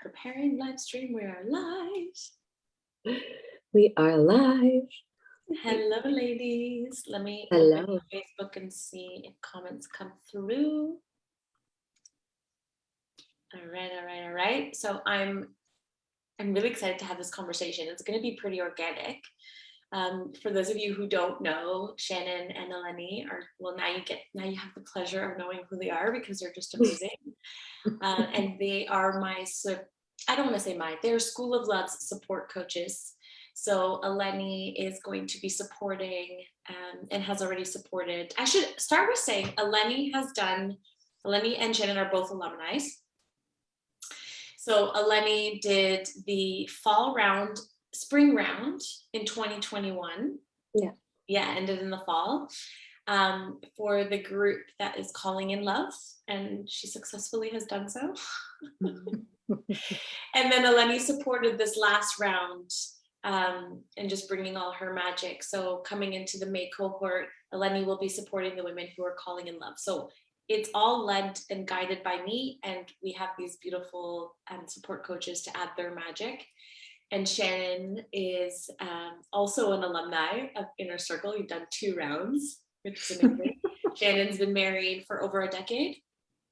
preparing live stream. We are live. We are live. Hello, ladies. Let me Hello. Facebook and see if comments come through. All right, all right, all right. So I'm I'm really excited to have this conversation. It's going to be pretty organic. Um, for those of you who don't know, Shannon and Eleni are well. Now you get now you have the pleasure of knowing who they are because they're just amazing, uh, and they are my. I don't want to say my. They're School of Love's support coaches. So Eleni is going to be supporting um, and has already supported. I should start with saying Eleni has done. Eleni and Shannon are both alumni. So Eleni did the fall round, spring round in 2021. Yeah. Yeah, ended in the fall um, for the group that is calling in love, and she successfully has done so. and then Eleni supported this last round um, and just bringing all her magic. So coming into the May cohort, Eleni will be supporting the women who are calling in love. So it's all led and guided by me, and we have these beautiful um, support coaches to add their magic. And Shannon is um, also an alumni of Inner Circle. You've done two rounds, which is amazing. Shannon's been married for over a decade.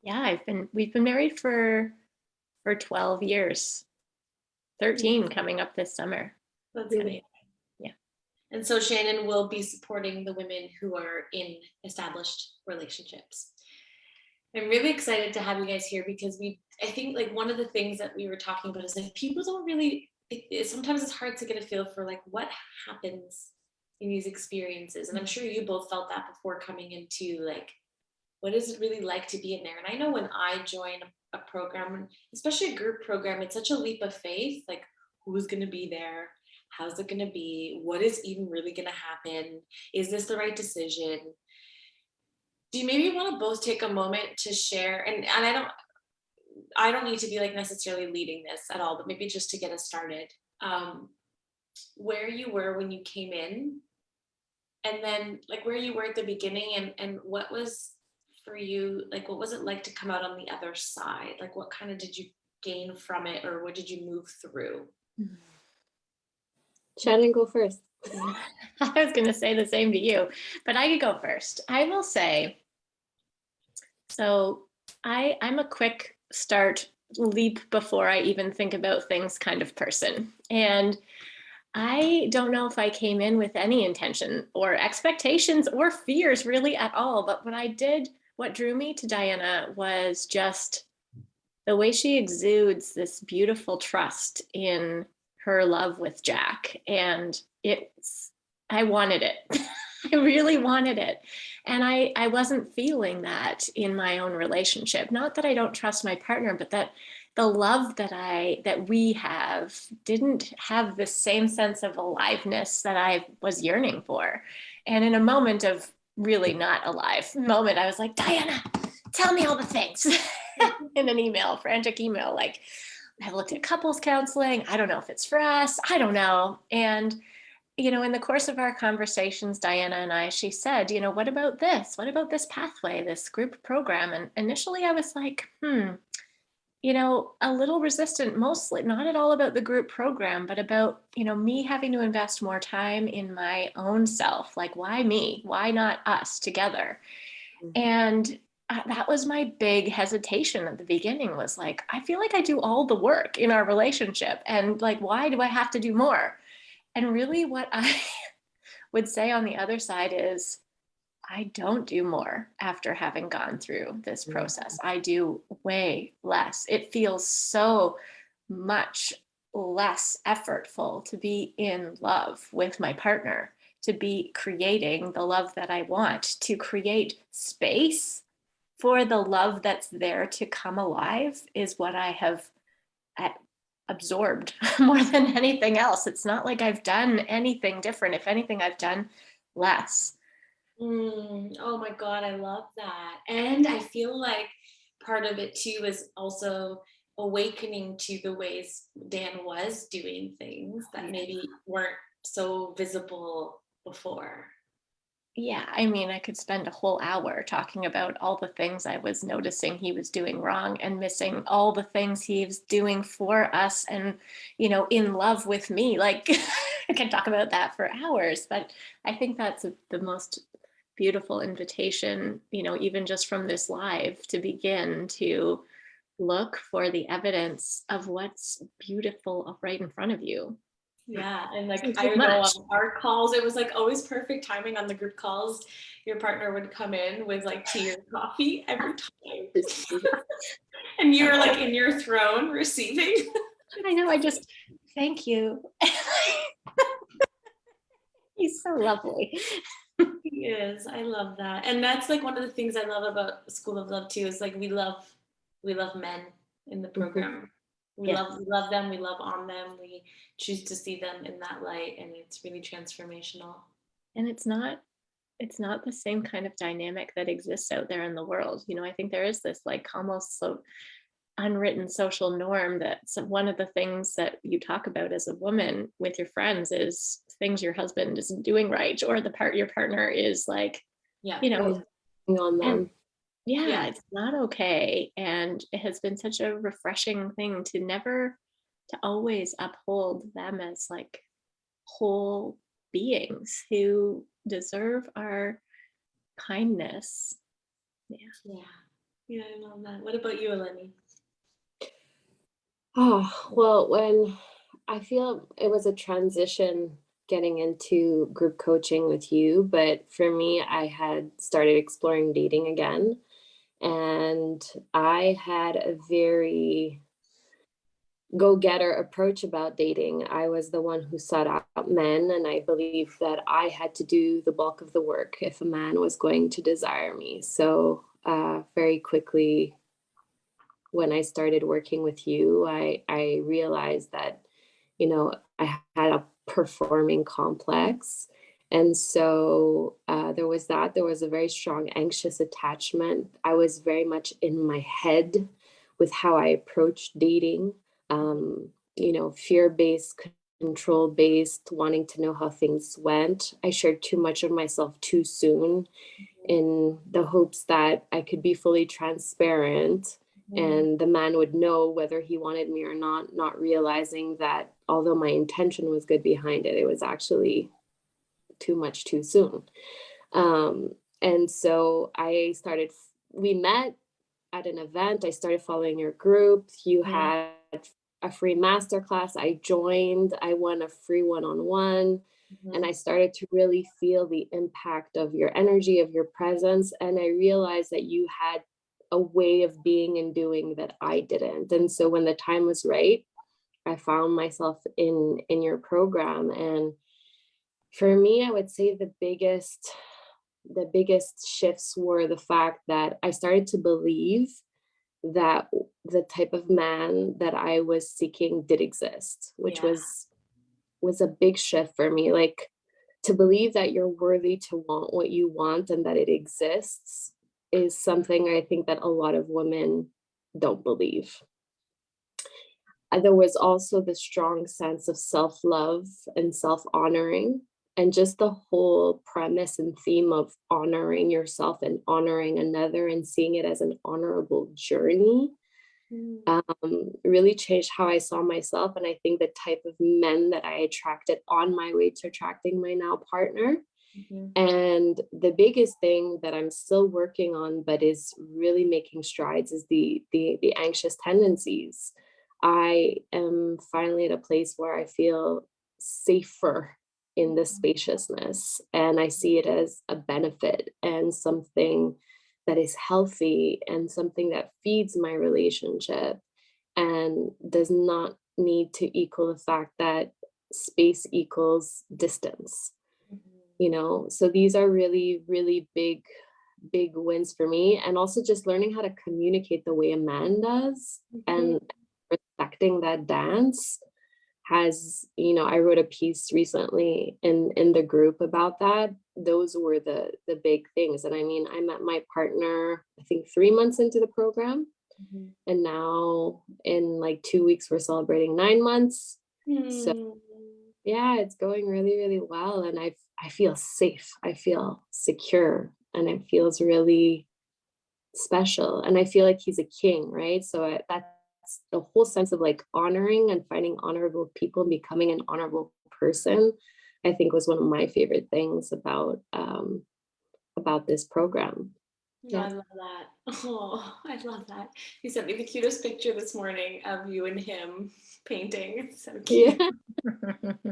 Yeah, I've been, we've been married for, for 12 years. 13 coming up this summer. That's amazing. Yeah. And so Shannon will be supporting the women who are in established relationships. I'm really excited to have you guys here because we, I think like one of the things that we were talking about is like people don't really, it, it- sometimes it's hard to get a feel for like what happens in these experiences. And I'm sure you both felt that before coming into like, what is it really like to be in there? And I know when I join a, program, especially a group program, it's such a leap of faith, like who's going to be there? How's it going to be? What is even really going to happen? Is this the right decision? Do you maybe want to both take a moment to share? And, and I don't, I don't need to be like necessarily leading this at all, but maybe just to get us started. Um, where you were when you came in, and then like where you were at the beginning, and and what was for you like what was it like to come out on the other side? Like what kind of did you gain from it, or what did you move through? Shannon, go first. I was going to say the same to you, but I could go first. I will say, so I, I'm a quick start leap before I even think about things kind of person. And I don't know if I came in with any intention or expectations or fears really at all. But what I did, what drew me to Diana was just the way she exudes this beautiful trust in her love with Jack. And it's, I wanted it. I really wanted it. And I, I wasn't feeling that in my own relationship. Not that I don't trust my partner, but that the love that I, that we have didn't have the same sense of aliveness that I was yearning for. And in a moment of really not alive moment, I was like, Diana, tell me all the things in an email, frantic email, like, I've looked at couples counseling. I don't know if it's for us. I don't know. And, you know, in the course of our conversations, Diana and I, she said, you know, what about this? What about this pathway, this group program? And initially I was like, hmm, you know, a little resistant, mostly not at all about the group program, but about, you know, me having to invest more time in my own self. Like, why me? Why not us together? Mhm. And uh, that was my big hesitation at the beginning was like, I feel like I do all the work in our relationship. And like, why do I have to do more? And really, what I would say on the other side is, I don't do more after having gone through this process. I do way less. It feels so much less effortful to be in love with my partner, to be creating the love that I want, to create space for the love that's there to come alive is what I have uh, absorbed more than anything else. It's not like I've done anything different. If anything, I've done less. Mm, oh my God, I love that. And I feel like part of it too is also awakening to the ways Dan was doing things that maybe weren't so visible before. Yeah, I mean, I could spend a whole hour talking about all the things I was noticing he was doing wrong and missing all the things he was doing for us and, you know, in love with me. Like, I can talk about that for hours, but I think that's the most beautiful invitation, you know, even just from this live to begin to look for the evidence of what's beautiful right in front of you. Yeah, and like I know on our calls, it was like always perfect timing on the group calls. Your partner would come in with like tea or coffee every time. And you were like in your throne receiving. I know, I just, thank you. He's so lovely. He is. I love that. And that's like one of the things I love about School of Love too, is like we love we love men in the mm-hmm. program. We Yes. love we love them, we love on them, we choose to see them in that light and it's really transformational. And it's not, it's not the same kind of dynamic that exists out there in the world. You know, I think there is this like almost so unwritten social norm that some, one of the things that you talk about as a woman with your friends is things your husband isn't doing right or the part your partner is like, Yeah. you know, on them. Yeah, Yeah. it's not okay. And it has been such a refreshing thing to never, to always uphold them as like whole beings who deserve our kindness. Yeah. Yeah, Yeah, I love that. What about you, Eleni? Oh, well, when I feel it was a transition getting into group coaching with you, but for me, I had started exploring dating again. And I had a very go getter approach about dating. I was the one who sought out men, and I believe that I had to do the bulk of the work if a man was going to desire me. So, uh, very quickly, when I started working with you, I, I realized that, you know, I had a performing complex. And so uh, there was that. There was a very strong anxious attachment. I was very much in my head with how I approached dating, um, you know, fear based, control based, wanting to know how things went. I shared too much of myself too soon in the hopes that I could be fully transparent and the man would know whether he wanted me or not, not realizing that although my intention was good behind it, it was actually too much too soon. Um, and so I started, we met at an event. I started following your group. You Yeah. had a free masterclass. I joined, I won a free one on one and I started to really feel the impact of your energy, of your presence. And I realized that you had a way of being and doing that I didn't. And so when the time was right, I found myself in in your program. And for me, I would say the biggest the biggest shifts were the fact that I started to believe that the type of man that I was seeking did exist, which Yeah. was was a big shift for me. Like to believe that you're worthy to want what you want and that it exists is something I think that a lot of women don't believe. And there was also the strong sense of self-love and self-honoring and just the whole premise and theme of honoring yourself and honoring another and seeing it as an honorable journey Mm. um, really changed how I saw myself. And I think the type of men that I attracted on my way to attracting my now partner. Mhm. And the biggest thing that I'm still working on, but is really making strides, is the the, the anxious tendencies. I am finally at a place where I feel safer in the spaciousness, and I see it as a benefit and something that is healthy and something that feeds my relationship and does not need to equal the fact that space equals distance Mhm. you know so these are really really big big wins for me and also just learning how to communicate the way a man does and respecting that dance has you know i wrote a piece recently in in the group about that those were the the big things and i mean i met my partner i think three months into the program Mhm. and now in like two weeks we're celebrating nine months So- Mm. Yeah, it's going really, really well. And I I feel safe. I feel secure and it feels really special. And I feel like he's a king, right? So I, that's the whole sense of like honoring and finding honorable people and becoming an honorable person, I think was one of my favorite things about um about this program. Yeah, I love that. Oh, I love that. He sent me the cutest picture this morning of you and him painting. It's so cute. Yeah.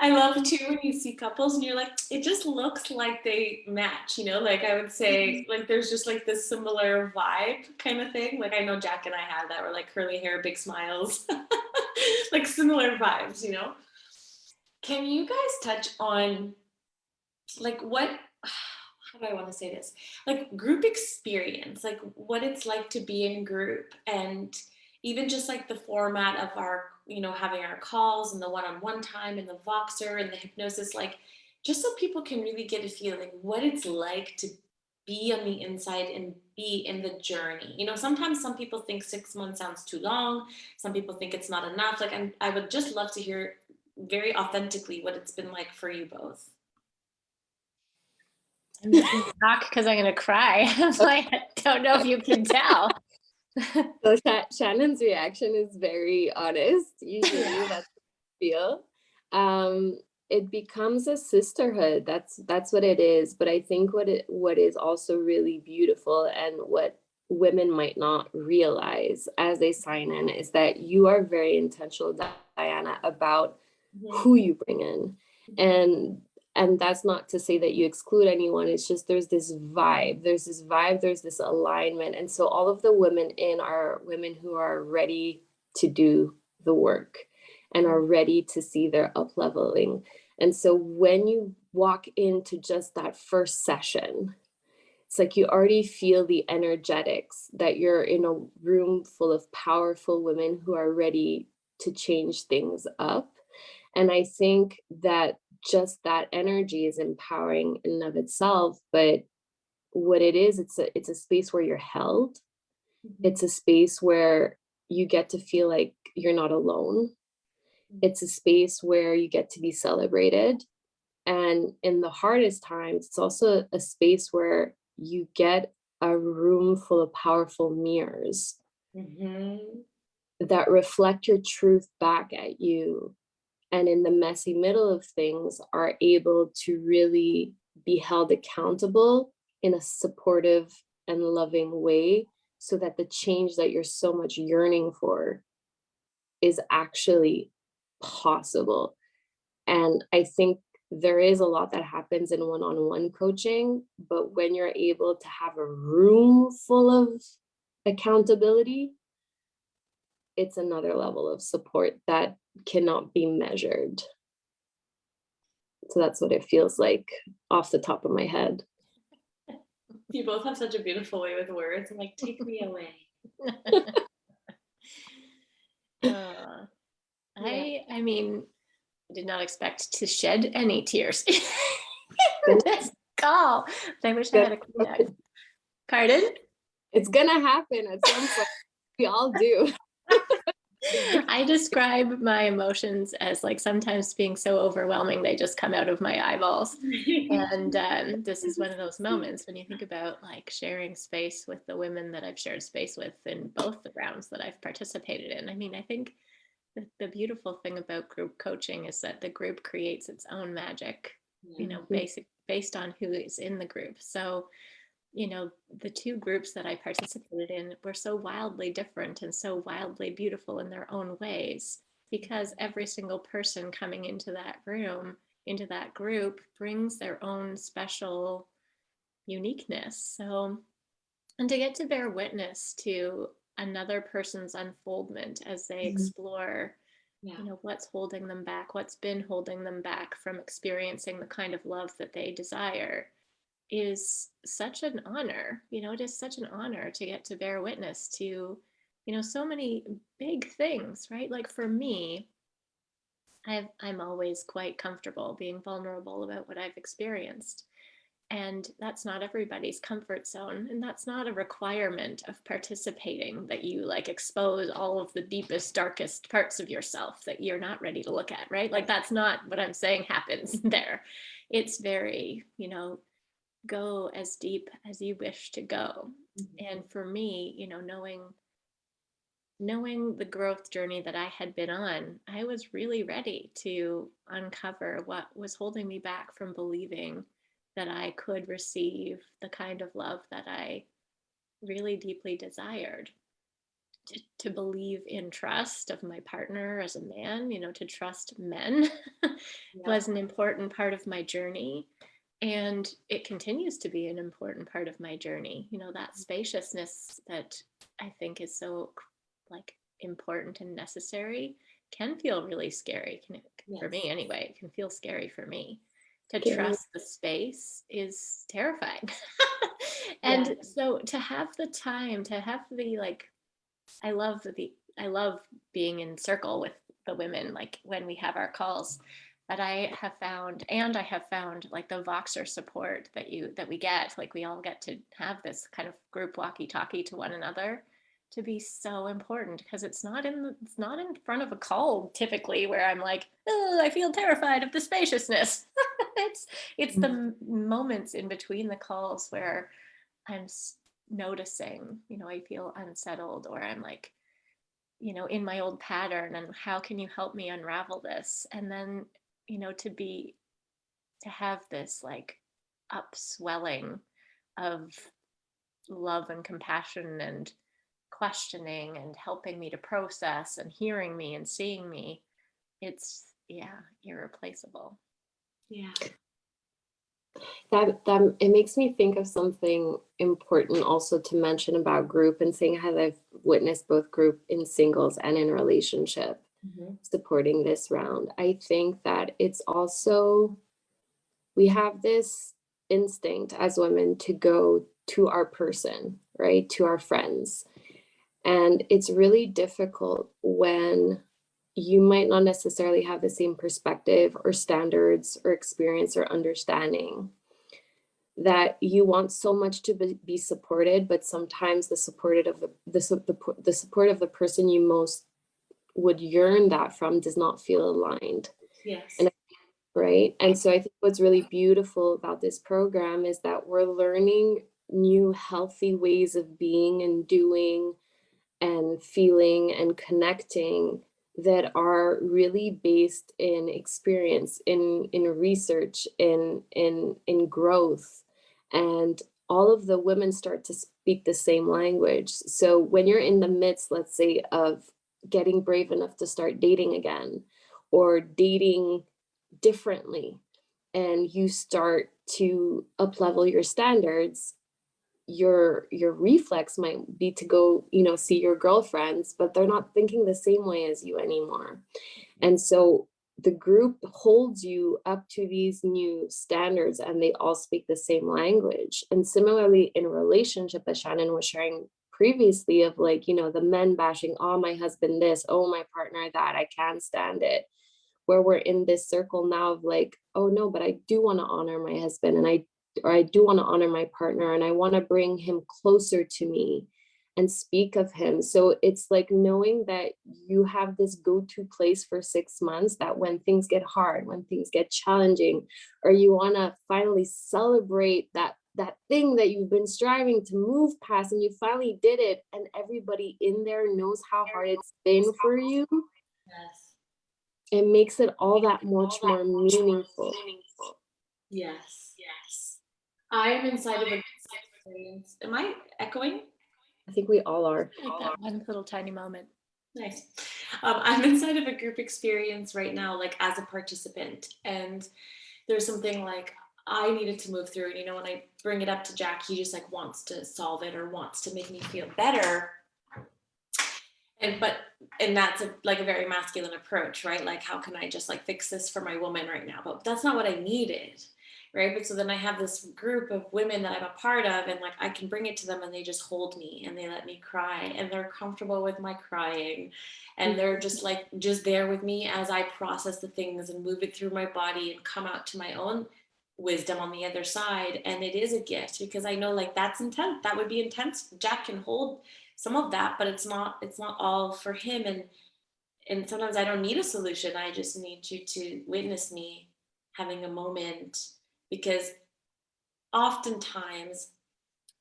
I love too when you see couples and you're like, it just looks like they match, you know? Like I would say, mm-hmm. like there's just like this similar vibe kind of thing. Like I know Jack and I have that. We're like curly hair, big smiles, like similar vibes, you know? Can you guys touch on like what? How do I want to say this? Like group experience, like what it's like to be in group and even just like the format of our you know having our calls and the one-on-one time and the voxer and the hypnosis like just so people can really get a feeling what it's like to be on the inside and be in the journey you know sometimes some people think six months sounds too long some people think it's not enough like I'm, i would just love to hear very authentically what it's been like for you both I'm shocked because I'm gonna cry. I'm like, I don't know if you can tell. So Sha- Shannon's reaction is very honest. Usually that's what I feel. Um, it becomes a sisterhood. That's that's what it is. But I think what it what is also really beautiful and what women might not realize as they sign in is that you are very intentional, Diana, about who you bring in and and that's not to say that you exclude anyone it's just there's this vibe there's this vibe there's this alignment. And so all of the women in are women who are ready to do the work and are ready to see their up leveling and so when you walk into just that first session it's like you already feel the energetics that you're in a room full of powerful women who are ready to change things up. And I think that just that energy is empowering in and of itself. But what it is, it's a it's a space where you're held. It's a space where you get to feel like you're not alone. It's a space where you get to be celebrated. And in the hardest times, it's also a space where you get a room full of powerful mirrors Mhm. that reflect your truth back at you and in the messy middle of things are able to really be held accountable in a supportive and loving way so that the change that you're so much yearning for is actually possible. And i think there is a lot that happens in one-on-one coaching but when you're able to have a room full of accountability it's another level of support that cannot be measured. So that's what it feels like off the top of my head. You both have such a beautiful way with words. I'm like, take me away. Uh, I I mean, I did not expect to shed any tears in this call. I wish I had a Kleenex. Pardon? It's gonna happen at some point. We all do. I describe my emotions as like sometimes being so overwhelming they just come out of my eyeballs. And um, this is one of those moments when you think about like sharing space with the women that I've shared space with in both the rounds that I've participated in. I mean, I think the, the beautiful thing about group coaching is that the group creates its own magic, you know, basic based on who is in the group. So, you know, the two groups that I participated in were so wildly different and so wildly beautiful in their own ways because every single person coming into that room, into that group, brings their own special uniqueness. So, and to get to bear witness to another person's unfoldment as they Mhm. explore Yeah. you know what's holding them back what's been holding them back from experiencing the kind of love that they desire is such an honor you know it is such an honor to get to bear witness to you know so many big things right like for me I've, i'm always quite comfortable being vulnerable about what i've experienced And that's not everybody's comfort zone. And that's not a requirement of participating that you like expose all of the deepest, darkest parts of yourself that you're not ready to look at, right? Like that's not what I'm saying happens there. It's very, you know, go as deep as you wish to go. Mm-hmm. And for me, you know, knowing knowing the growth journey that I had been on, I was really ready to uncover what was holding me back from believing that I could receive the kind of love that I really deeply desired. To, to believe in trust of my partner as a man, you know, to trust men was an important part of my journey. And it continues to be an important part of my journey. You know, that spaciousness that I think is so like important and necessary can feel really scary can it, for me anyway it can feel scary for me to Yeah. trust the space is terrifying and Yeah. so to have the time to have the like i love the i love being in circle with the women like when we have our calls that i have found and i have found like the voxer support that you that we get like we all get to have this kind of group walkie talkie to one another to be so important because it's not in the, it's not in front of a call typically where I'm like, oh, I feel terrified of the spaciousness. it's it's the mm. moments in between the calls where I'm noticing, you know, I feel unsettled or I'm like, you know, in my old pattern and how can you help me unravel this? And then, you know, to be to have this like upswelling of love and compassion and questioning and helping me to process and hearing me and seeing me it's yeah irreplaceable Yeah. that that it makes me think of something important also to mention about group and seeing how I've witnessed both group in singles and in relationship Mm-hmm. supporting this round. I think that it's also we have this instinct as women to go to our person, right? To our friends. And it's really difficult when you might not necessarily have the same perspective or standards or experience or understanding that you want so much to be, be supported but sometimes the supported of the the, the the support of the person you most would yearn that from does not feel aligned. Yes. And right? And so i think what's really beautiful about this program is that we're learning new healthy ways of being and doing and feeling and connecting that are really based in experience in in research in in in growth. And all of the women start to speak the same language. So when you're in the midst let's say of getting brave enough to start dating again or dating differently and you start to up level your standards your your reflex might be to go you know see your girlfriends but they're not thinking the same way as you anymore. Mm-hmm. And so the group holds you up to these new standards and they all speak the same language. And similarly in relationship as shannon was sharing previously of like you know the men bashing oh my husband this oh my partner that i can't stand it where we're in this circle now of like oh no but i do want to honor my husband and i or I do want to honor my partner and I want to bring him closer to me and speak of him. So it's like knowing that you have this go to place for six months that when things get hard, when things get challenging, or you want to finally celebrate that that thing that you've been striving to move past and you finally did it and everybody in there knows how hard it's been for you Yes. it makes it all that much more meaningful Yes. Yes. I am inside of a experience. Am I echoing? i think we all are like that one little tiny moment Nice. Um, I'm inside of a group experience right now, like as a participant, and there's something like I needed to move through. And you know, when I bring it up to Jack, he just like wants to solve it or wants to make me feel better. And but and that's a, like a very masculine approach, right? Like, how can I just like fix this for my woman right now? But that's not what I needed, right? But so then I have this group of women that I'm a part of, and like I can bring it to them, and they just hold me and they let me cry, and they're comfortable with my crying, and they're just like just there with me as I process the things and move it through my body and come out to my own wisdom on the other side and it is a gift because i know like that's intense that would be intense jack can hold some of that but it's not it's not all for him and and sometimes i don't need a solution i just need you to witness me having a moment because oftentimes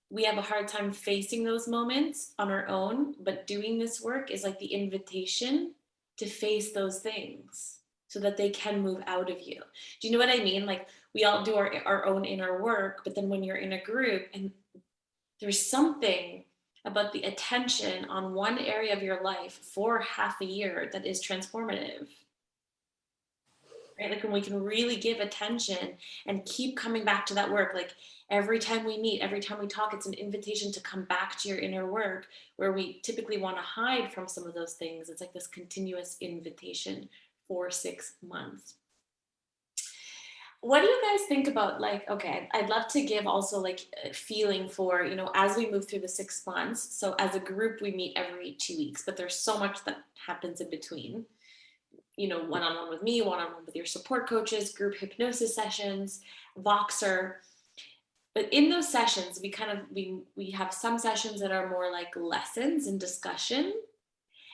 we have a hard time facing those moments on our own but doing this work is like the invitation to face those things so that they can move out of you. Do you know what i mean? Like we all do our, our own inner work but then when you're in a group and there's something about the attention on one area of your life for half a year that is transformative. Right? Like when we can really give attention and keep coming back to that work like every time we meet every time we talk it's an invitation to come back to your inner work where we typically want to hide from some of those things. It's like this continuous invitation for six months what do you guys think about like okay i'd love to give also like a feeling for you know as we move through the six months so as a group we meet every two weeks but there's so much that happens in between. You know one-on-one with me one-on-one with your support coaches group hypnosis sessions voxer. But in those sessions we kind of we we have some sessions that are more like lessons and discussion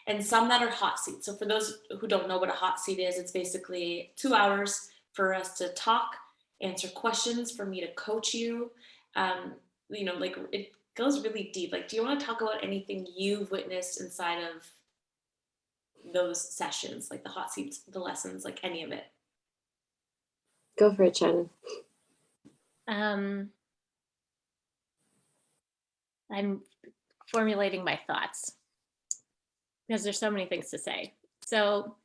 and some that are hot seats. So for those who don't know what a hot seat is it's basically two hours for us to talk, answer questions, for me to coach you. Um, you know, like it goes really deep. Like, do you want to talk about anything you've witnessed inside of those sessions, like the hot seats, the lessons, like any of it? Go for it, Shannon. Um, I'm formulating my thoughts because there's so many things to say. So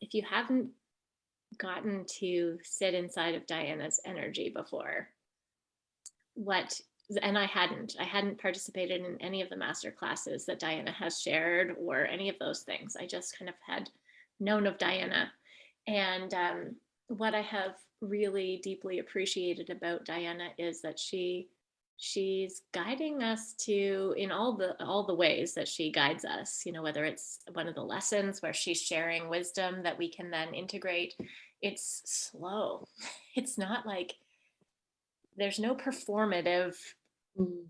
if you haven't gotten to sit inside of Diana's energy before. What, and I hadn't, I hadn't participated in any of the master classes that Diana has shared or any of those things. I just kind of had known of Diana. And um, what I have really deeply appreciated about Diana is that she she's guiding us to in all the all the ways that she guides us you know whether it's one of the lessons where she's sharing wisdom that we can then integrate it's slow it's not like there's no performative Mm.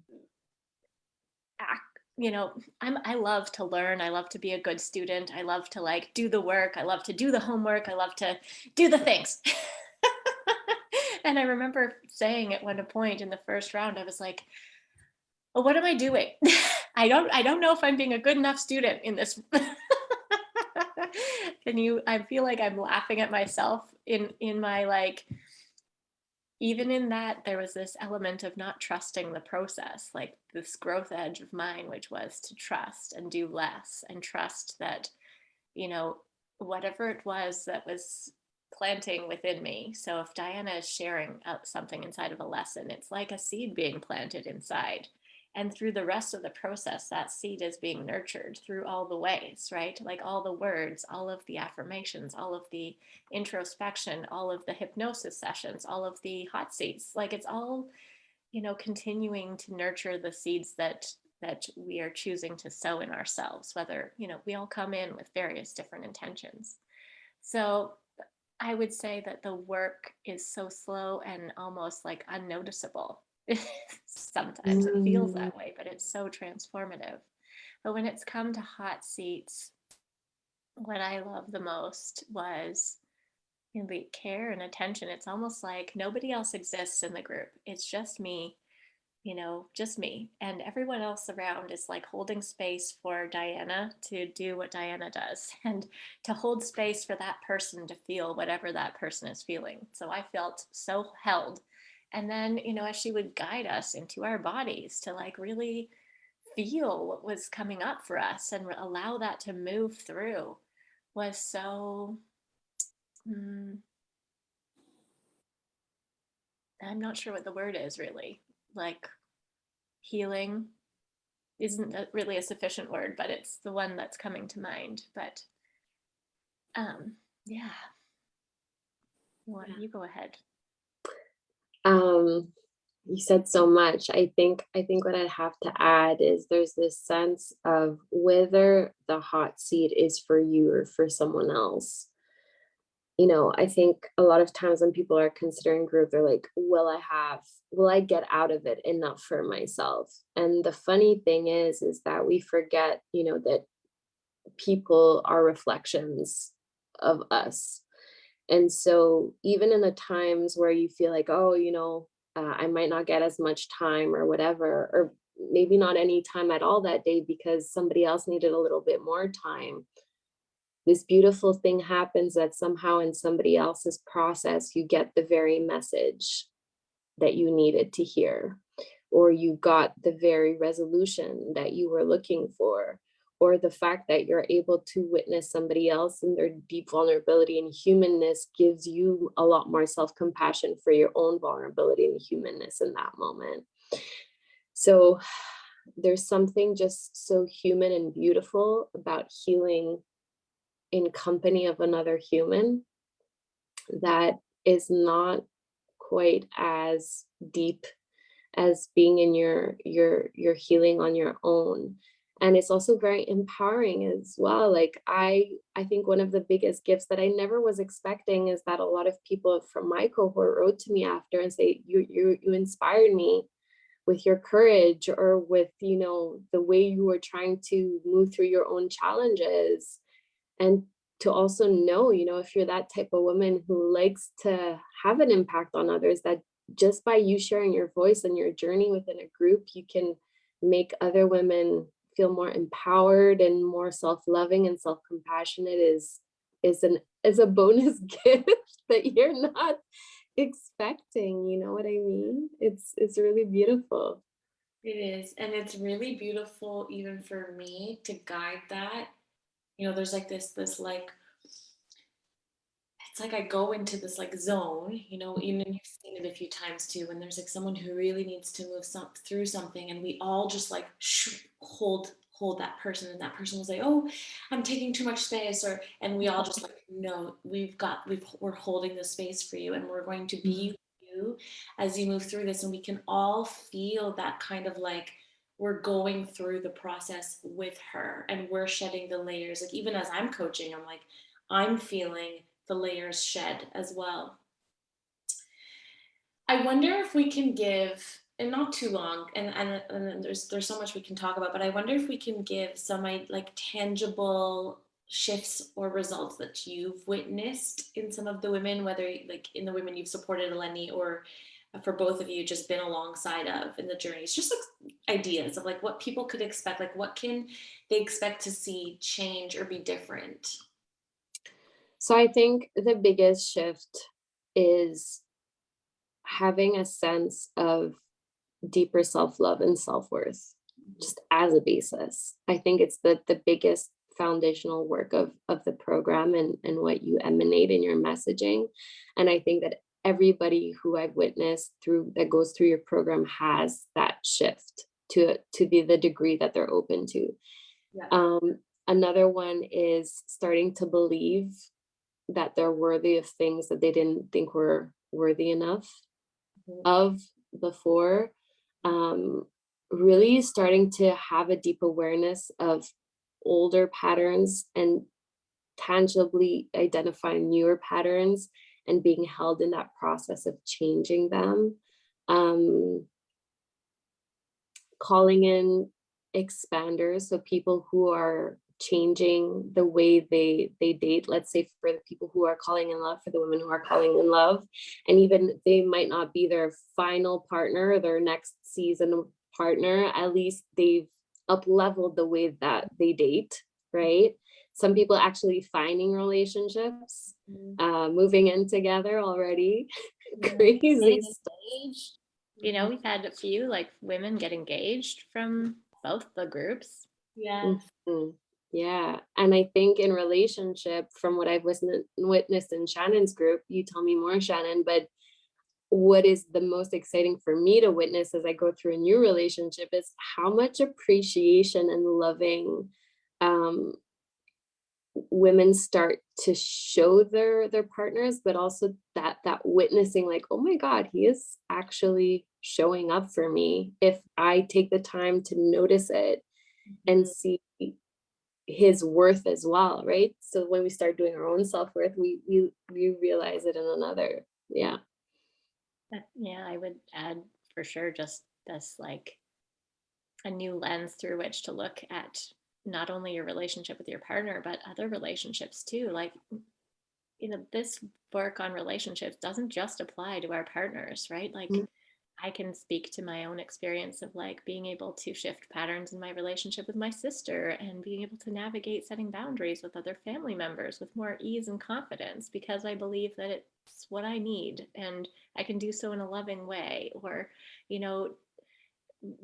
act you know i'm i love to learn i love to be a good student i love to like do the work i love to do the homework i love to do the things and I remember saying at one point in the first round, I was like, well, what am I doing? I don't, I don't know if I'm being a good enough student in this. Can you, I feel like I'm laughing at myself in, in my like, even in that there was this element of not trusting the process, like this growth edge of mine, which was to trust and do less and trust that, you know, whatever it was that was planting within me. So if Diana is sharing uh, something inside of a lesson, it's like a seed being planted inside. And through the rest of the process, that seed is being nurtured through all the ways, right? Like all the words, all of the affirmations, all of the introspection, all of the hypnosis sessions, all of the hot seats. Like it's all, you know, continuing to nurture the seeds that that we are choosing to sow in ourselves, whether, you know, we all come in with various different intentions. So I would say that the work is so slow and almost like unnoticeable. Sometimes it feels Mm. that way, but it's so transformative. But when it's come to hot seats, what I love the most was you know, the care and attention. It's almost like nobody else exists in the group. It's just me you know, just me and everyone else around is like holding space for Diana to do what Diana does and to hold space for that person to feel whatever that person is feeling. So I felt so held. And then, you know, as she would guide us into our bodies to like really feel what was coming up for us and allow that to move through was so. Mm, I'm not sure what the word is really like healing isn't really a sufficient word, but it's the one that's coming to mind. But um, yeah. You go ahead. Um, you said so much. I think I think what I'd have to add is there's this sense of whether the hot seat is for you or for someone else. You know, I think a lot of times when people are considering group, they're like, will I have, will I get out of it enough for myself? And the funny thing is, is that we forget, you know, that people are reflections of us. And so even in the times where you feel like, oh, you know, uh, I might not get as much time or whatever, or maybe not any time at all that day because somebody else needed a little bit more time this beautiful thing happens that somehow in somebody else's process, you get the very message that you needed to hear, or you got the very resolution that you were looking for, or the fact that you're able to witness somebody else and their deep vulnerability and humanness gives you a lot more self-compassion for your own vulnerability and humanness in that moment. So there's something just so human and beautiful about healing in company of another human that is not quite as deep as being in your your your healing on your own. And it's also very empowering as well. Like i i think one of the biggest gifts that i never was expecting is that a lot of people from my cohort wrote to me after and say you you you inspired me with your courage or with you know the way you were trying to move through your own challenges and to also know, you know, if you're that type of woman who likes to have an impact on others, that just by you sharing your voice and your journey within a group, you can make other women feel more empowered and more self-loving and self-compassionate is is an is a bonus gift that you're not expecting you know what i mean? It's it's really beautiful. It is and it's really beautiful even for me to guide that you know, there's like this, this like, it's like I go into this like zone, you know, even you've seen it a few times too, when there's like someone who really needs to move some through something and we all just like hold hold that person and that person was like oh i'm taking too much space or and we all just like no we've got we've we're holding the space for you and we're going to be mm-hmm. you as you move through this and we can all feel that kind of like we're going through the process with her and we're shedding the layers. Like even as I'm coaching, I'm like, I'm feeling the layers shed as well. I wonder if we can give, and not too long, and, and, and there's there's so much we can talk about, but I wonder if we can give some like tangible shifts or results that you've witnessed in some of the women, whether like in the women you've supported, Eleni, or for both of you just been alongside of in the journeys just like ideas of like what people could expect like what can they expect to see change or be different? So i think the biggest shift is having a sense of deeper self-love and self-worth mm-hmm. just as a basis. I think it's the the biggest foundational work of of the program and and what you emanate in your messaging. And i think that everybody who I've witnessed through that goes through your program has that shift to to the, the degree that they're open to. Yeah. Um, another one is starting to believe that they're worthy of things that they didn't think were worthy enough mm -hmm. of before. Um, really starting to have a deep awareness of older patterns and tangibly identifying newer patterns and being held in that process of changing them. Um, calling in expanders, so people who are changing the way they they date let's say for the people who are calling in love for the women who are calling in love and even they might not be their final partner their next season partner at least they've up leveled the way that they date right some people actually finding relationships, mm. uh, moving in together already. Crazy stage. You know, we've had a few like women get engaged from both the groups. Yeah. Mm -hmm. Yeah. And I think in relationship, from what I've witnessed in Shannon's group, you tell me more, Shannon, but what is the most exciting for me to witness as I go through a new relationship is how much appreciation and loving um, women start to show their their partners but also that that witnessing like oh my god he is actually showing up for me if i take the time to notice it and mm-hmm. see his worth as well, right? So when we start doing our own self-worth, we we we realize it in another. Yeah. Yeah, I would add for sure just this like a new lens through which to look at not only your relationship with your partner, but other relationships too. Like, you know, this work on relationships doesn't just apply to our partners, right? Like, Mm. I can speak to my own experience of like being able to shift patterns in my relationship with my sister and being able to navigate setting boundaries with other family members with more ease and confidence because I believe that it's what I need and I can do so in a loving way. Or, you know,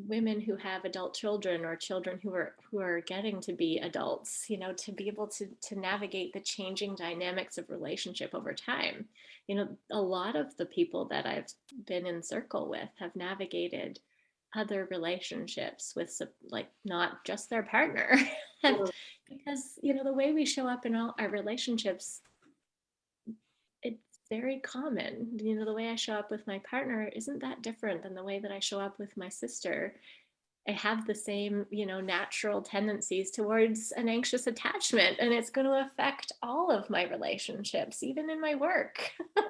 women who have adult children or children who are who are getting to be adults you know to be able to to navigate the changing dynamics of relationship over time. You know a lot of the people that i've been in circle with have navigated other relationships with like not just their partner. And because you know the way we show up in all our relationships very common. You know the way i show up with my partner isn't that different than the way that i show up with my sister. I have the same you know natural tendencies towards an anxious attachment and it's going to affect all of my relationships even in my work.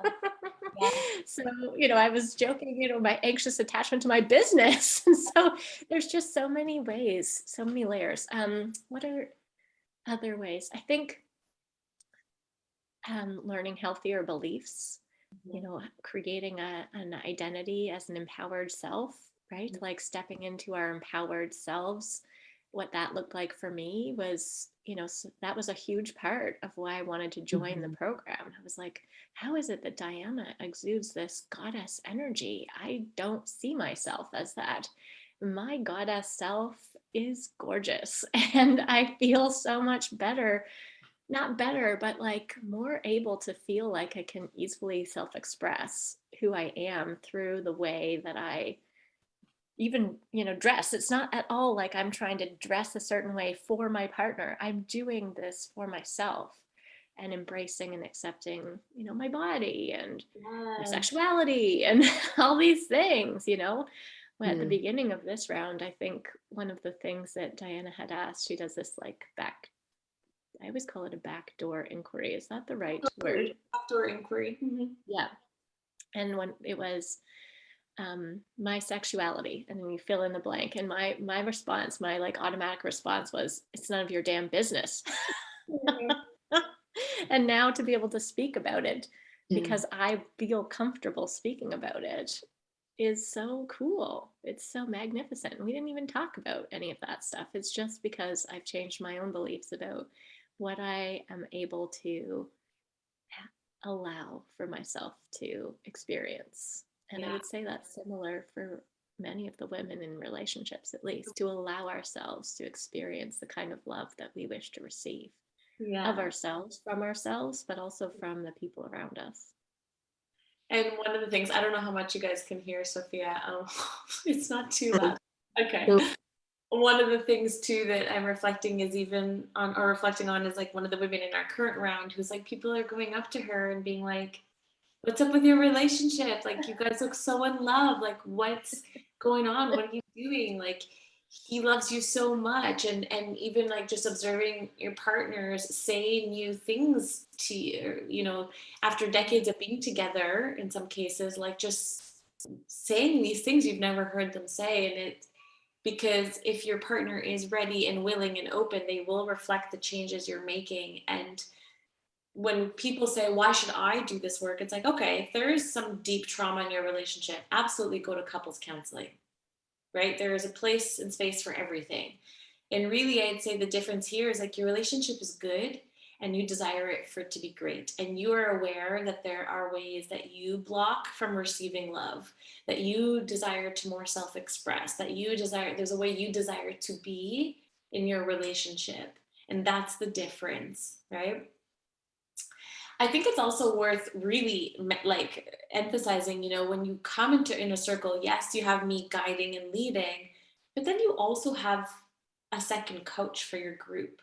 So you know i was joking you know my anxious attachment to my business. And so there's just so many ways so many layers. Um what are other ways? I think um, learning healthier beliefs you know creating a, an identity as an empowered self right? Mhm. like stepping into our empowered selves. What that looked like for me was you know s that was a huge part of why i wanted to join the Mhm. program. I was like how is it that diana exudes this goddess energy? I don't see myself as that. My goddess self is gorgeous and i feel so much better not better, but like more able to feel like I can easily self express who I am through the way that I even, you know, dress. It's not at all like I'm trying to dress a certain way for my partner. I'm doing this for myself and embracing and accepting, you know, my body and my sexuality and all these things, you know. Well, At the Mm. beginning of this round, I think one of the things that Diana had asked, she does this like back, I always call it a backdoor inquiry. Is that the right word? Outdoor inquiry. Mhm. Yeah. And when it was um, my sexuality, and then you fill in the blank. And my my response, my like automatic response was, "It's none of your damn business." and now to be able to speak about it Mm. because I feel comfortable speaking about it is so cool. It's so magnificent. We didn't even talk about any of that stuff. It's just because I've changed my own beliefs about what I am able to allow for myself to experience. And I would say that's similar for many of the women in relationships, at least, to allow ourselves to experience the kind of love that we wish to receive Yeah. of ourselves, from ourselves, but also from the people around us. And one of the things, I don't know how much you guys can hear, Sophia. Um, it's not too loud. Okay. One of the things too that I'm reflecting is even on, or reflecting on, is like one of the women in our current round who's like, people are going up to her and being like, "What's up with your relationship? Like, you guys look so in love. Like, what's going on? What are you doing? Like, he loves you so much." And and even like just observing your partners say new things to you, you know, after decades of being together in some cases like just saying these things you've never heard them say and it because if your partner is ready and willing and open they will reflect the changes you're making. And when people say why should i do this work? it's like okay if there is some deep trauma in your relationship absolutely go to couples counseling right? There is a place and space for everything. And really i'd say the difference here is like your relationship is good and you desire it for it to be great. And you are aware that there are ways that you block from receiving love that you desire to more self-express that you desire there's a way you desire to be in your relationship. And that's the difference right? I think it's also worth really like emphasizing you know when you come into inner circle yes you have me guiding and leading but then you also have a second coach for your group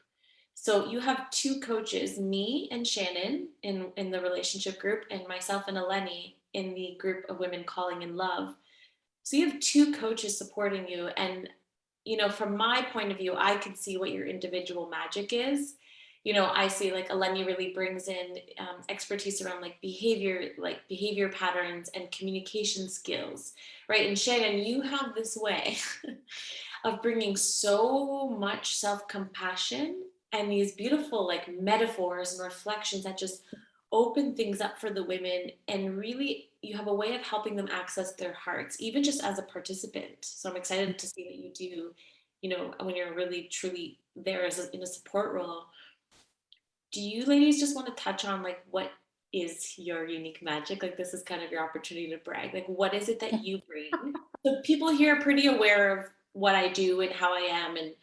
so you have two coaches, me and Shannon in, in the relationship group, and myself and Eleni in the group of women calling in love. So you have two coaches supporting you. And you know, from my point of view, I can see what your individual magic is. You know, I see like Eleni really brings in um, expertise around like behavior, like behavior patterns and communication skills, right? And Shannon, you have this way of bringing so much self-compassion and these beautiful like metaphors and reflections that just open things up for the women and really you have a way of helping them access their hearts even just as a participant. So i'm excited to see that you do you know when you're really truly there as a, in a support role. Do you ladies just want to touch on like what is your unique magic? Like this is kind of your opportunity to brag. Like what is it that you bring? So people here are pretty aware of what i do and how i am and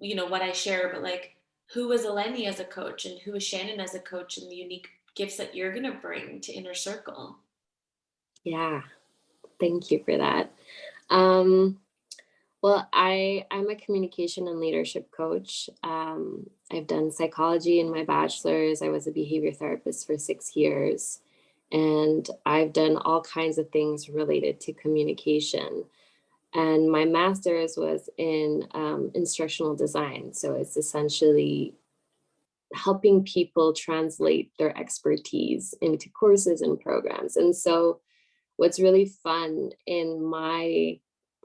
you know what i share but like who is eleni as a coach and who is shannon as a coach and the unique gifts that you're going to bring to inner circle Yeah, thank you for that. Um, well, I I'm a communication and leadership coach. Um, I've done psychology in my bachelor's. I was a behavior therapist for six years, and I've done all kinds of things related to communication. And my master's was in um, instructional design, so it's essentially helping people translate their expertise into courses and programs. And so what's really fun in my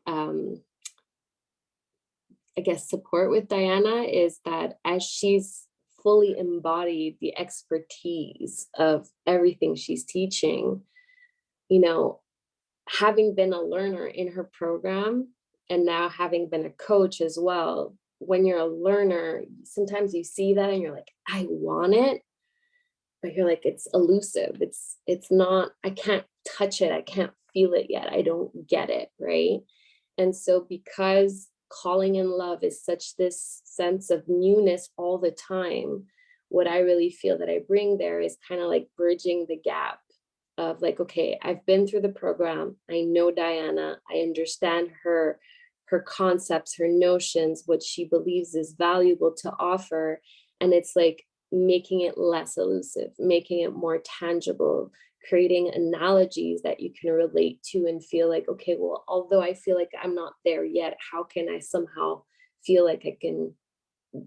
um, I guess support with Diana is that as she's fully embodied the expertise of everything she's teaching, you know, having been a learner in her program and now having been a coach as well, when you're a learner, sometimes you see that and you're like, I want it, but you're like, it's elusive. It's it's not, I can't touch it. I can't feel it yet. I don't get it, right? And so because calling in love is such this sense of newness all the time, what I really feel that I bring there is kind of like bridging the gap of like, okay, I've been through the program. I know Diana. I understand her her concepts, her notions, what she believes is valuable to offer. And it's like making it less elusive, making it more tangible, creating analogies that you can relate to and feel like, okay, well, although I feel like I'm not there yet, how can I somehow feel like I can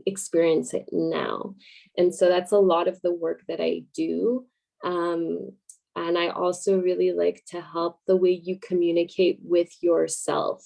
experience it now? And so that's a lot of the work that I do. Um, and I also really like to help the way you communicate with yourself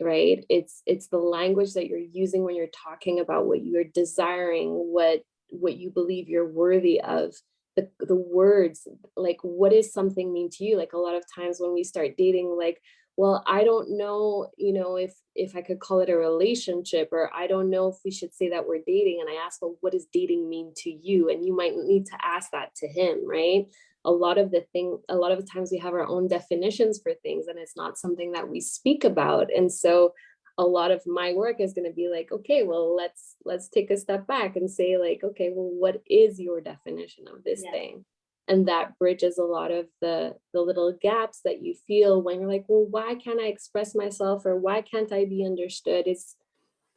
right? It's it's the language that you're using when you're talking about what you're desiring what what you believe you're worthy of the the words like what is something mean to you? Like a lot of times when we start dating like well i don't know you know if if i could call it a relationship or i don't know if we should say that we're dating and i ask well what does dating mean to you? And you might need to ask that to him right a lot of the thing a lot of the times we have our own definitions for things and it's not something that we speak about. And so a lot of my work is going to be like okay well let's let's take a step back and say like okay well what is your definition of this Yeah. thing and that bridges a lot of the the little gaps that you feel when you're like well why can't i express myself or why can't i be understood? It's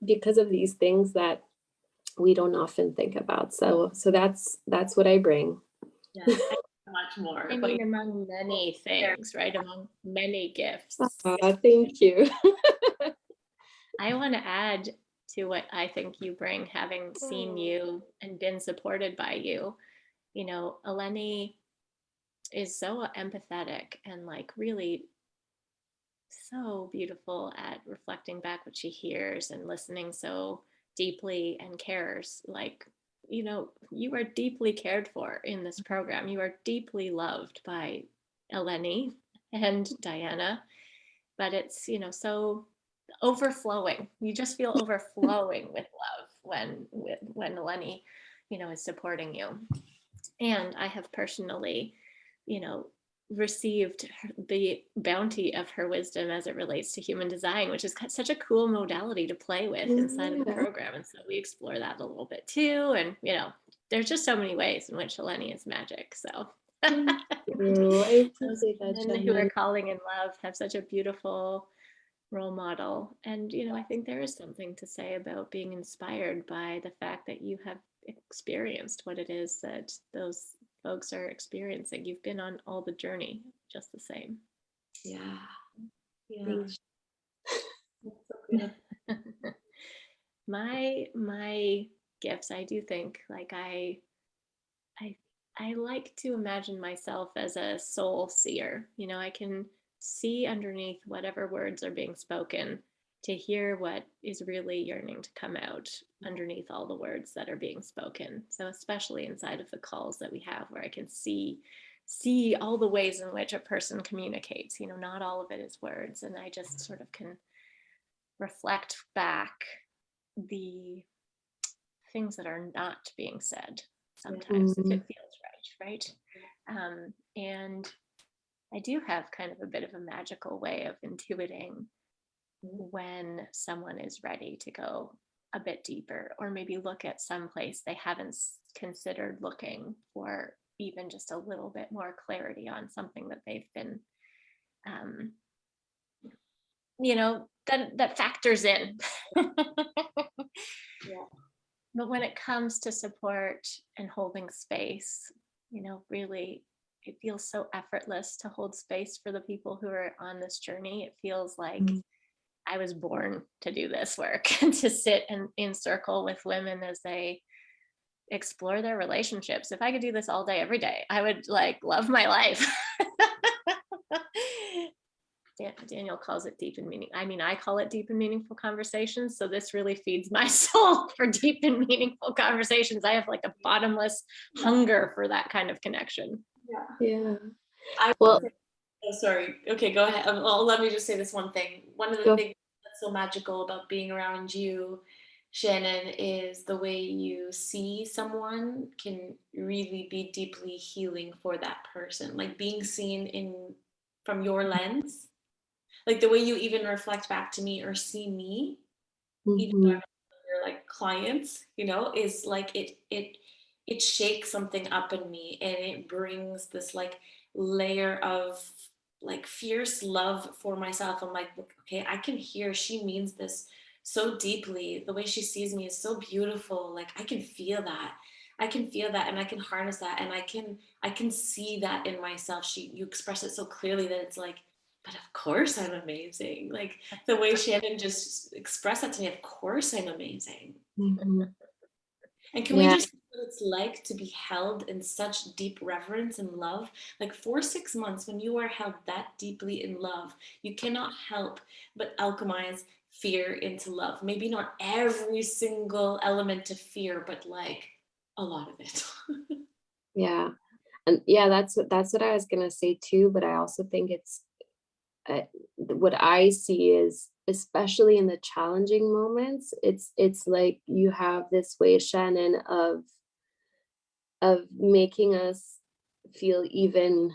because of these things that we don't often think about. So so that's that's what i bring. Yeah much more I but mean, among many things, right? Among many gifts. Aw, thank you I want to add to what I think you bring, having seen mm. you and been supported by you. You know, Eleni is so empathetic and like really so beautiful at reflecting back what she hears and listening so deeply and cares. Like, you know, you are deeply cared for in this mm-hmm. program. You are deeply loved by Eleni and Diana, but it's, you know, so overflowing. You just feel overflowing with love when with when Eleni, you know, is supporting you. And I have personally, you know, received the bounty of her wisdom as it relates to human design, which is such a cool modality to play with inside of the program. And so we explore that a little bit too. And you know, there's just so many ways in which Eleni is magic. So Ooh, I those women who are calling in love have such a beautiful role model. And, you know, I think there is something to say about being inspired by the fact that you have experienced what it is that those folks are experiencing. You've been on all the journey just the same. yeah yeah Thanks. So my my gifts i do think like i i i like to imagine myself as a soul seer you know i can see underneath whatever words are being spoken to hear what is really yearning to come out underneath all the words that are being spoken. So especially inside of the calls that we have where i can see see all the ways in which a person communicates you know not all of it is words. And i just sort of can reflect back the things that are not being said sometimes if it feels right right? Um, and i do have kind of a bit of a magical way of intuiting when someone is ready to go a bit deeper or maybe look at some place they haven't considered looking for even just a little bit more clarity on something that they've been um, you know that that factors in Yeah. but when it comes to support and holding space you know really it feels so effortless to hold space for the people who are on this journey it feels like Mm. I was born to do this work and to sit and in circle with women as they explore their relationships if i could do this all day every day i would like love my life Dan- Daniel calls it deep and meaning. I mean, I call it deep and meaningful conversations. So this really feeds my soul for deep and meaningful conversations. I have like a bottomless hunger for that kind of connection. Yeah. I Well- well, oh, sorry. Okay, go ahead. Um, well, let me just say this one thing. One of the Go. things that's so magical about being around you, Shannon, is the way you see someone can really be deeply healing for that person. Like being seen in from your lens, like the way you even reflect back to me or see me, even though Mhm. I'm your like clients, you know, is like it it it shakes something up in me and it brings this like layer of like fierce love for myself. I'm like, okay, I can hear she means this so deeply. The way she sees me is so beautiful. Like I can feel that. I can feel that and I can harness that and I can I can see that in myself. She you express it so clearly that it's like, but of course I'm amazing. Like the way Shannon just expressed that to me, of course I'm amazing. Mhm. And can we just what it's like to be held in such deep reverence and love? Like for six months, when you are held that deeply in love, you cannot help but alchemize fear into love. Maybe not every single element of fear, but like a lot of it. Yeah. And yeah, that's what that's what I was gonna say too, but I also think it's uh, what I see is especially in the challenging moments, it's it's like you have this way, Shannon, of of making us feel even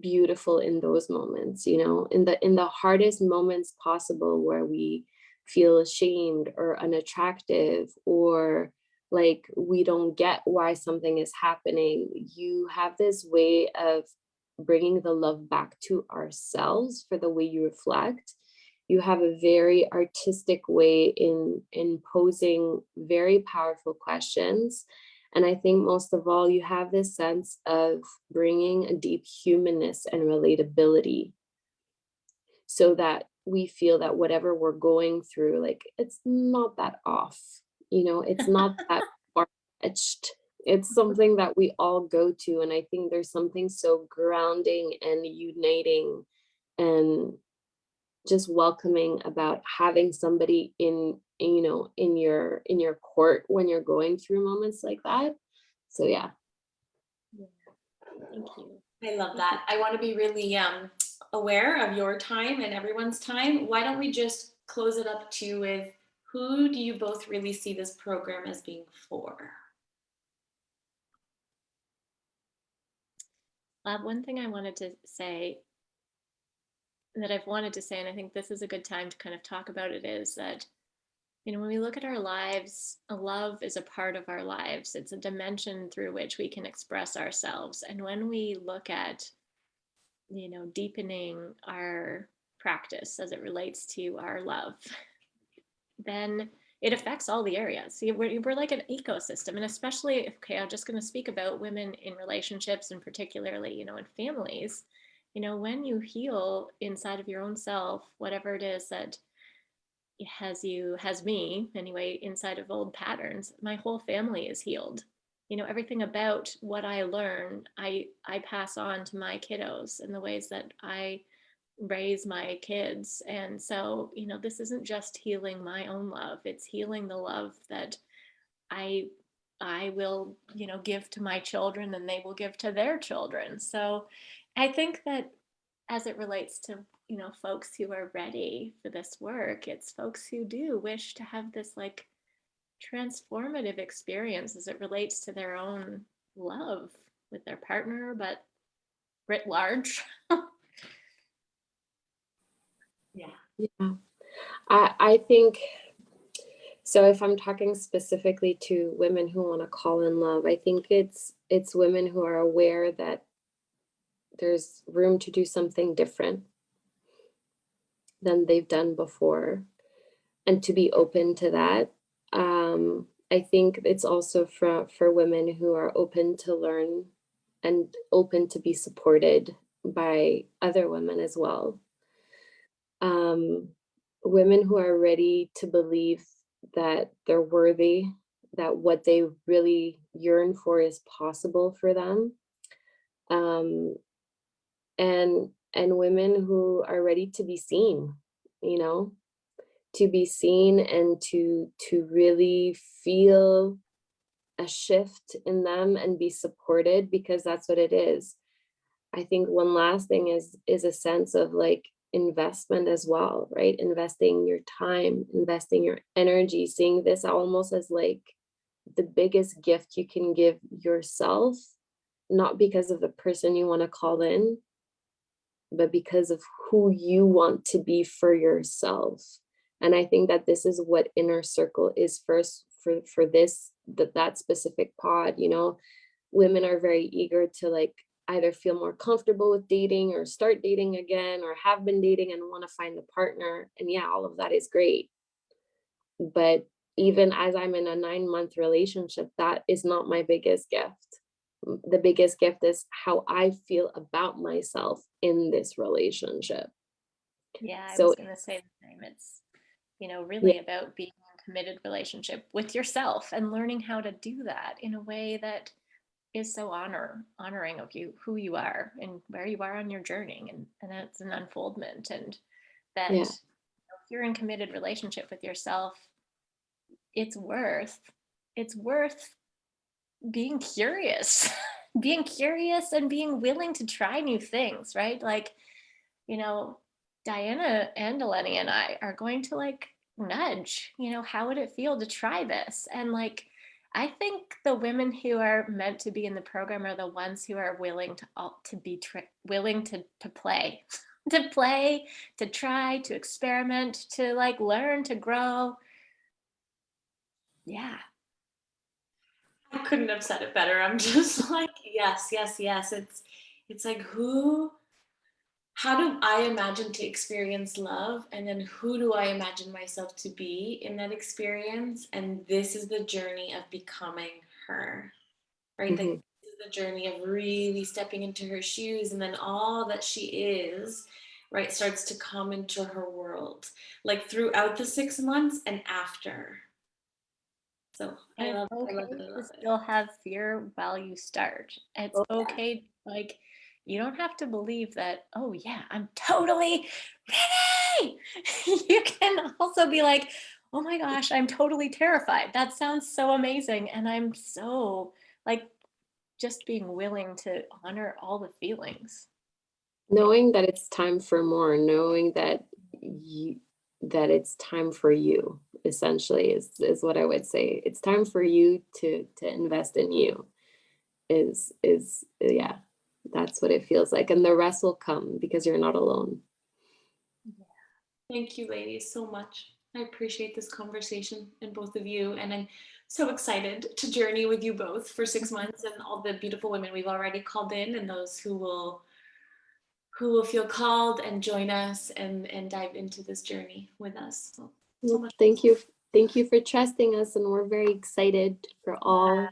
beautiful in those moments, you know, in the in the hardest moments possible where we feel ashamed or unattractive or like we don't get why something is happening. You have this way of bringing the love back to ourselves for the way you reflect. You have a very artistic way in in posing very powerful questions and I think most of all, you have this sense of bringing a deep humanness and relatability so that we feel that whatever we're going through, like it's not that off, you know, it's not that far fetched. It's something that we all go to. And I think there's something so grounding and uniting and just welcoming about having somebody in in, you know in your in your court when you're going through moments like that so yeah Thank you. I love that. I want to be really um, aware of your time and everyone's time. Why don't we just close it up to with who do you both really see this program as being for? Uh, one thing I wanted to say that I've wanted to say, and I think this is a good time to kind of talk about it, is that, you know, when we look at our lives, love is a part of our lives. It's a dimension through which we can express ourselves. And when we look at, you know, deepening our practice as it relates to our love, then it affects all the areas. See, we're, we're like an ecosystem, and especially, if, okay, I'm just going to speak about women in relationships and particularly, you know, in families. You know, when you heal inside of your own self, whatever it is that has you, has me anyway, inside of old patterns, my whole family is healed. You know, everything about what I learn, I I pass on to my kiddos in the ways that I raise my kids. And so, you know, this isn't just healing my own love, it's healing the love that I I will, you know, give to my children and they will give to their children. So I think that as it relates to, you know, folks who are ready for this work, it's folks who do wish to have this like transformative experience as it relates to their own love with their partner, but writ large. Yeah. Yeah. I, I think so if I'm talking specifically to women who want to call in love, I think it's it's women who are aware that there's room to do something different than they've done before and to be open to that. Um, I think it's also for for women who are open to learn and open to be supported by other women as well um, women who are ready to believe that they're worthy, that what they really yearn for is possible for them, um, and and women who are ready to be seen, you know, to be seen and to to really feel a shift in them and be supported because that's what it is. I think one last thing is is a sense of like investment as well, right? Investing your time, investing your energy, seeing this almost as like the biggest gift you can give yourself, not because of the person you want to call in, but because of who you want to be for yourself. And I think that this is what inner circle is first for for this that that specific pod, you know, women are very eager to like either feel more comfortable with dating or start dating again or have been dating and want to find a partner. And yeah, all of that is great. But even as I'm in a nine month relationship, that is not my biggest gift. The biggest gift is how I feel about myself in this relationship. Yeah, I So- was going to say the same. It's, you know, really about being in a committed relationship with yourself and learning how to do that in a way that is so honor honoring of you who you are and where you are on your journey and and it's an unfoldment and that Yeah. you know, if you're in committed relationship with yourself it's worth it's worth being curious being curious and being willing to try new things right like you know diana and eleni and i are going to like nudge you know how would it feel to try this and like I think the women who are meant to be in the program are the ones who are willing to to be willing to to play, to play, to try, to experiment, to like learn, to grow. Yeah. I couldn't have said it better. I'm just like, yes, yes, yes. It's it's like who how do I imagine to experience love? And then who do I imagine myself to be in that experience? And this is the journey of becoming her. Right? Like Mhm. this is the journey of really stepping into her shoes and then all that she is right starts to come into her world like throughout the six months and after so I And love, it's I love it, I to love it. still have fear while you start. It's Oh, yeah. okay, like you don't have to believe that, oh yeah, I'm totally ready. you can also be like, oh my gosh, I'm totally terrified. That sounds so amazing. And I'm so like just being willing to honor all the feelings. knowing that it's time for more knowing that you that it's time for you essentially is is what i would say it's time for you to to invest in you is is yeah that's what it feels like and the rest will come because you're not alone Thank you, ladies, so much. I appreciate this conversation and both of you. And I'm so excited to journey with you both for six months and all the beautiful women we've already called in and those who will who will feel called and join us and, and dive into this journey with us. So, so Well, thank you thank you for trusting us and we're very excited for all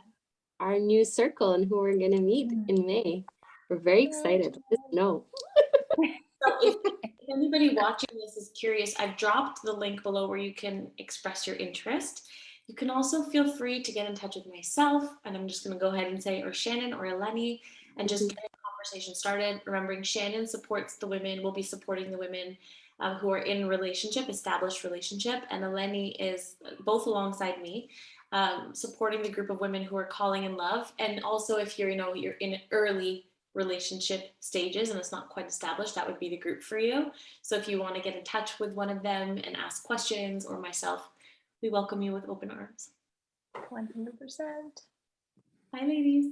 our new circle and who we're going to meet in may. We're very excited just know. So if, if anybody watching this is curious, I've dropped the link below where you can express your interest. You can also feel free to get in touch with myself, and I'm just going to go ahead and say, or Shannon or Eleni, and just mm-hmm. get a conversation started. Remembering Shannon supports the women, will be supporting the women um, who are in relationship, established relationship, and Eleni is both alongside me, um, supporting the group of women who are calling in love. And also, if you're, you know, you're in early relationship stages and it's not quite established, that would be the group for you. So if you want to get in touch with one of them and ask questions or myself, we welcome you with open arms. 100%. Hi, ladies.